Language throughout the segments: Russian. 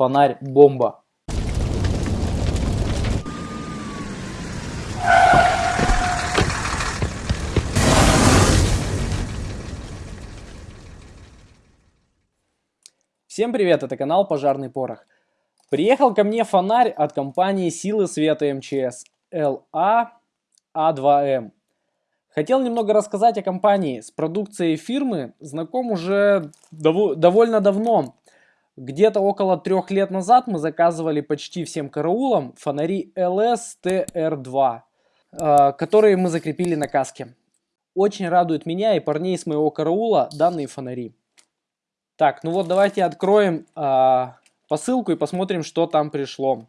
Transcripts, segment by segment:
Фонарь бомба. Всем привет, это канал Пожарный Порох. Приехал ко мне фонарь от компании Силы Света МЧС LA A2M. Хотел немного рассказать о компании. С продукцией фирмы знаком уже дов довольно давно. Где-то около трех лет назад мы заказывали почти всем караулам фонари LS-TR2, э, которые мы закрепили на каске. Очень радует меня и парней с моего караула данные фонари. Так, ну вот давайте откроем э, посылку и посмотрим, что там пришло.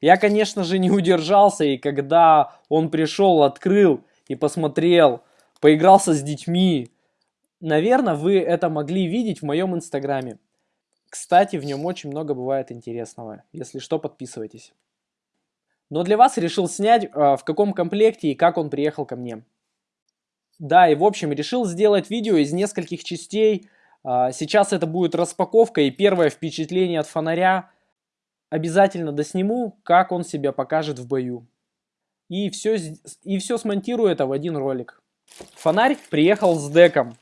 Я, конечно же, не удержался, и когда он пришел, открыл и посмотрел, поигрался с детьми, наверное, вы это могли видеть в моем инстаграме. Кстати, в нем очень много бывает интересного. Если что, подписывайтесь. Но для вас решил снять, э, в каком комплекте и как он приехал ко мне. Да, и в общем, решил сделать видео из нескольких частей, а, сейчас это будет распаковка и первое впечатление от фонаря. Обязательно досниму, как он себя покажет в бою. И все, и все смонтирую это в один ролик. Фонарь приехал с деком.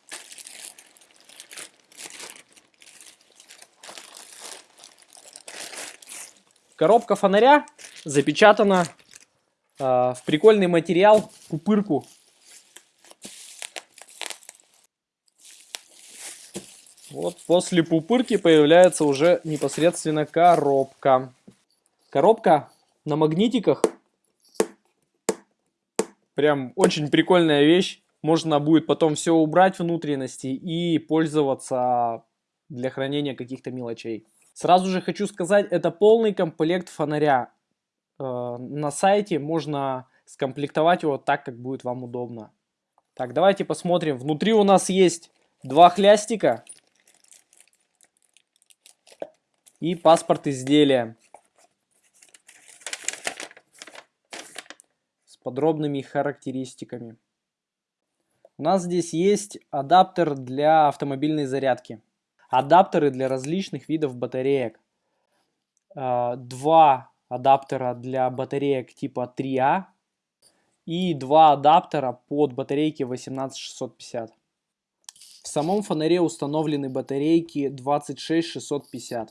Коробка фонаря запечатана э, в прикольный материал, пупырку Вот после пупырки появляется уже непосредственно коробка. Коробка на магнитиках. Прям очень прикольная вещь. Можно будет потом все убрать внутренности и пользоваться для хранения каких-то мелочей. Сразу же хочу сказать, это полный комплект фонаря. Э, на сайте можно скомплектовать его так, как будет вам удобно. Так, давайте посмотрим. Внутри у нас есть два хлястика и паспорт изделия с подробными характеристиками. У нас здесь есть адаптер для автомобильной зарядки, адаптеры для различных видов батареек, а, два адаптера для батареек типа 3А и два адаптера под батарейки 18650. В самом фонаре установлены батарейки 26650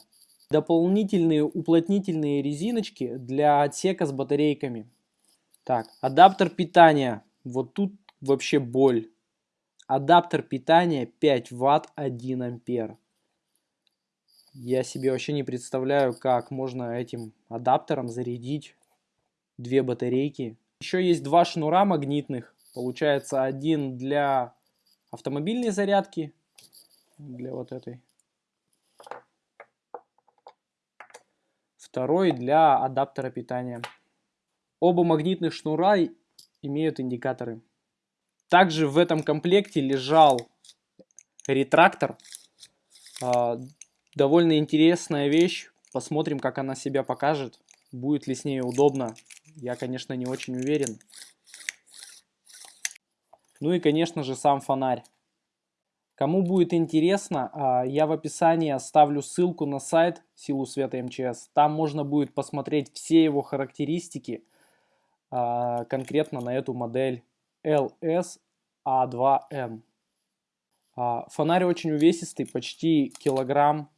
дополнительные уплотнительные резиночки для отсека с батарейками. Так, адаптер питания. Вот тут вообще боль. Адаптер питания 5 ватт 1 ампер. Я себе вообще не представляю, как можно этим адаптером зарядить две батарейки. Еще есть два шнура магнитных. Получается один для автомобильной зарядки, для вот этой второй для адаптера питания. Оба магнитных шнура имеют индикаторы. Также в этом комплекте лежал ретрактор. Довольно интересная вещь. Посмотрим, как она себя покажет. Будет ли с ней удобно. Я, конечно, не очень уверен. Ну и, конечно же, сам фонарь. Кому будет интересно, а, я в описании оставлю ссылку на сайт Силу Света МЧС. Там можно будет посмотреть все его характеристики а, конкретно на эту модель LS-A2M. А, фонарь очень увесистый, почти килограмм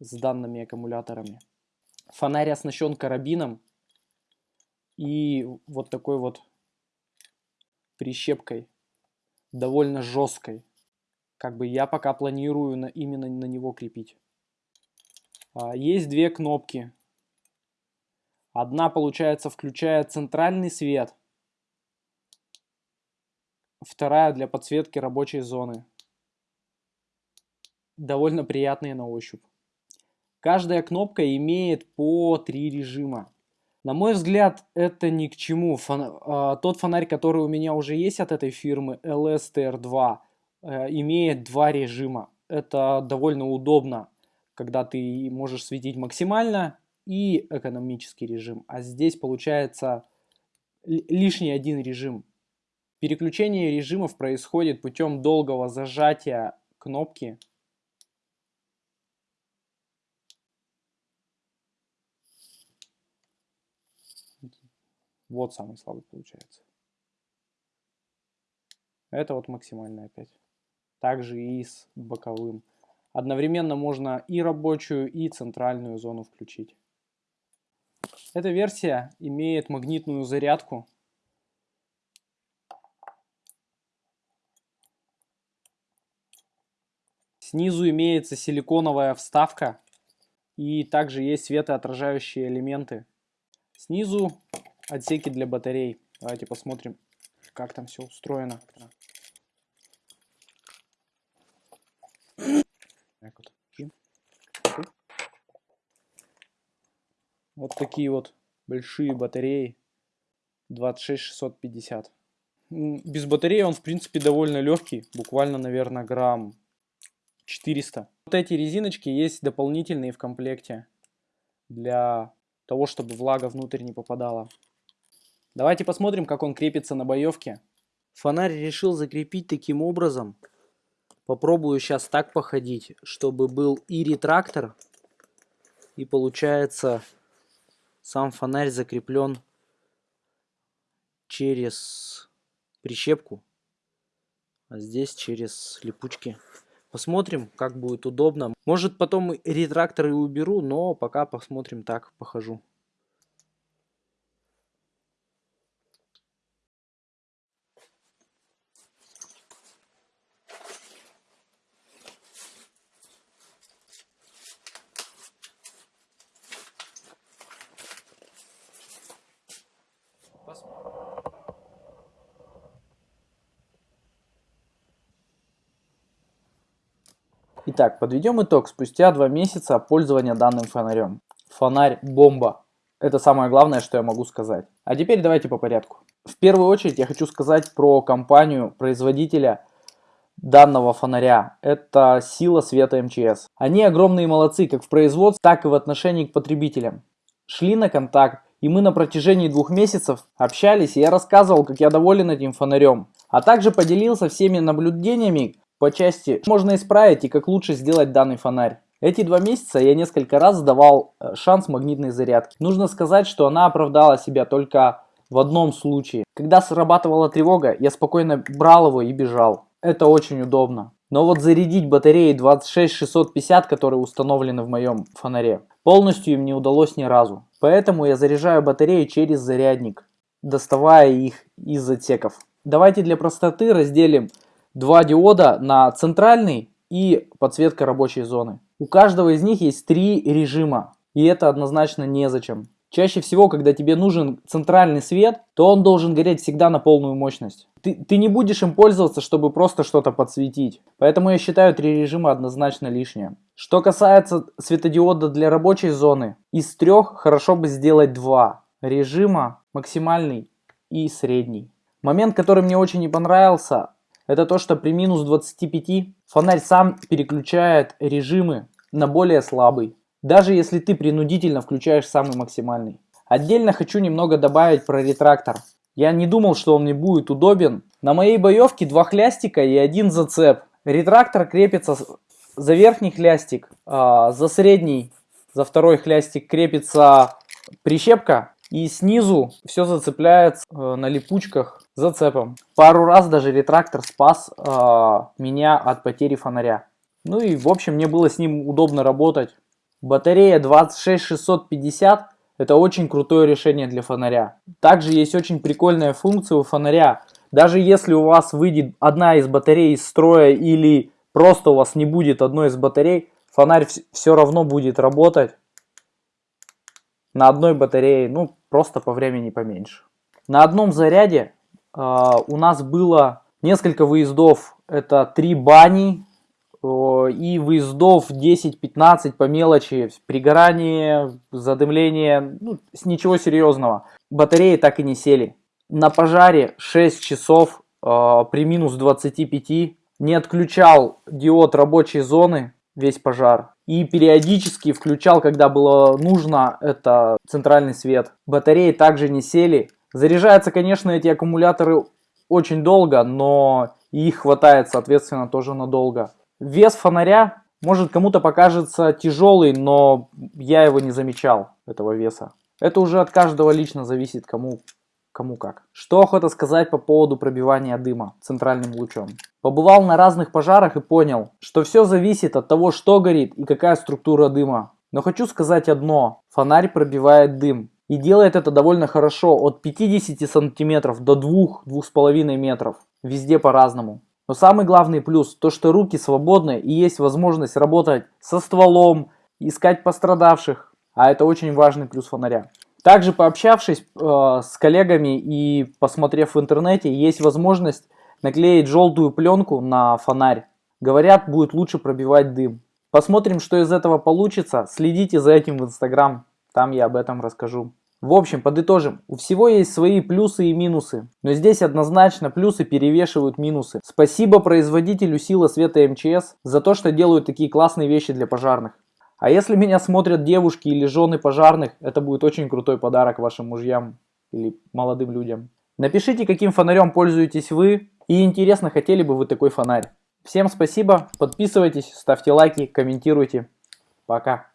с данными аккумуляторами. Фонарь оснащен карабином и вот такой вот прищепкой, довольно жесткой как бы я пока планирую на, именно на него крепить. А, есть две кнопки. Одна, получается, включает центральный свет. Вторая для подсветки рабочей зоны. Довольно приятные на ощупь. Каждая кнопка имеет по три режима. На мой взгляд, это ни к чему. Фон... А, тот фонарь, который у меня уже есть от этой фирмы, LSTR2, Э, имеет два режима. Это довольно удобно, когда ты можешь светить максимально и экономический режим. А здесь получается лишний один режим. Переключение режимов происходит путем долгого зажатия кнопки Вот самый слабый получается. Это вот максимальный опять. Также и с боковым. Одновременно можно и рабочую, и центральную зону включить. Эта версия имеет магнитную зарядку. Снизу имеется силиконовая вставка. И также есть светоотражающие элементы. Снизу отсеки для батарей. Давайте посмотрим, как там все устроено. Вот такие вот большие батареи. 26650. Без батареи он, в принципе, довольно легкий. Буквально, наверное, грамм 400. Вот эти резиночки есть дополнительные в комплекте. Для того, чтобы влага внутрь не попадала. Давайте посмотрим, как он крепится на боевке. Фонарь решил закрепить таким образом. Попробую сейчас так походить, чтобы был и ретрактор, и получается сам фонарь закреплен через прищепку, а здесь через липучки. Посмотрим, как будет удобно. Может потом ретрактор и уберу, но пока посмотрим так, похожу. Итак, подведем итог спустя два месяца пользования данным фонарем. Фонарь бомба. Это самое главное, что я могу сказать. А теперь давайте по порядку. В первую очередь я хочу сказать про компанию производителя данного фонаря. Это сила света МЧС. Они огромные молодцы как в производстве, так и в отношении к потребителям. Шли на контакт, и мы на протяжении двух месяцев общались, и я рассказывал, как я доволен этим фонарем. А также поделился всеми наблюдениями, по части можно исправить и как лучше сделать данный фонарь. Эти два месяца я несколько раз давал э, шанс магнитной зарядки. Нужно сказать, что она оправдала себя только в одном случае. Когда срабатывала тревога, я спокойно брал его и бежал. Это очень удобно. Но вот зарядить батареи 26650, которые установлены в моем фонаре, полностью им не удалось ни разу. Поэтому я заряжаю батареи через зарядник, доставая их из отсеков. Давайте для простоты разделим два диода на центральный и подсветка рабочей зоны. У каждого из них есть три режима, и это однозначно незачем. Чаще всего, когда тебе нужен центральный свет, то он должен гореть всегда на полную мощность. Ты, ты не будешь им пользоваться, чтобы просто что-то подсветить. Поэтому я считаю три режима однозначно лишнее. Что касается светодиода для рабочей зоны, из трех хорошо бы сделать два режима, максимальный и средний. Момент, который мне очень не понравился, это то, что при минус 25 фонарь сам переключает режимы на более слабый. Даже если ты принудительно включаешь самый максимальный. Отдельно хочу немного добавить про ретрактор. Я не думал, что он мне будет удобен. На моей боевке два хлястика и один зацеп. Ретрактор крепится за верхний хлястик, а за средний, за второй хлястик крепится прищепка. И снизу все зацепляется э, на липучках зацепом. Пару раз даже ретрактор спас э, меня от потери фонаря. Ну и в общем мне было с ним удобно работать. Батарея 26650 это очень крутое решение для фонаря. Также есть очень прикольная функция у фонаря. Даже если у вас выйдет одна из батарей из строя или просто у вас не будет одной из батарей, фонарь все равно будет работать на одной батарее, ну просто по времени поменьше. На одном заряде э, у нас было несколько выездов, это три бани э, и выездов 10-15 по мелочи, пригорание, задымление, ну, ничего серьезного. Батареи так и не сели. На пожаре 6 часов э, при минус 25 не отключал диод рабочей зоны, весь пожар. И периодически включал, когда было нужно, это центральный свет. Батареи также не сели. Заряжаются, конечно, эти аккумуляторы очень долго, но их хватает, соответственно, тоже надолго. Вес фонаря может кому-то покажется тяжелый, но я его не замечал, этого веса. Это уже от каждого лично зависит, кому кому как. Что охота сказать по поводу пробивания дыма центральным лучом. Побывал на разных пожарах и понял, что все зависит от того, что горит и какая структура дыма. Но хочу сказать одно, фонарь пробивает дым. И делает это довольно хорошо, от 50 сантиметров до 2-2,5 метров. Везде по-разному. Но самый главный плюс, то что руки свободны и есть возможность работать со стволом, искать пострадавших. А это очень важный плюс фонаря. Также пообщавшись э, с коллегами и посмотрев в интернете, есть возможность наклеить желтую пленку на фонарь. Говорят, будет лучше пробивать дым. Посмотрим, что из этого получится. Следите за этим в Инстаграм, там я об этом расскажу. В общем, подытожим, у всего есть свои плюсы и минусы, но здесь однозначно плюсы перевешивают минусы. Спасибо производителю Сила Света МЧС за то, что делают такие классные вещи для пожарных. А если меня смотрят девушки или жены пожарных, это будет очень крутой подарок вашим мужьям или молодым людям. Напишите, каким фонарем пользуетесь вы и интересно, хотели бы вы такой фонарь. Всем спасибо, подписывайтесь, ставьте лайки, комментируйте. Пока.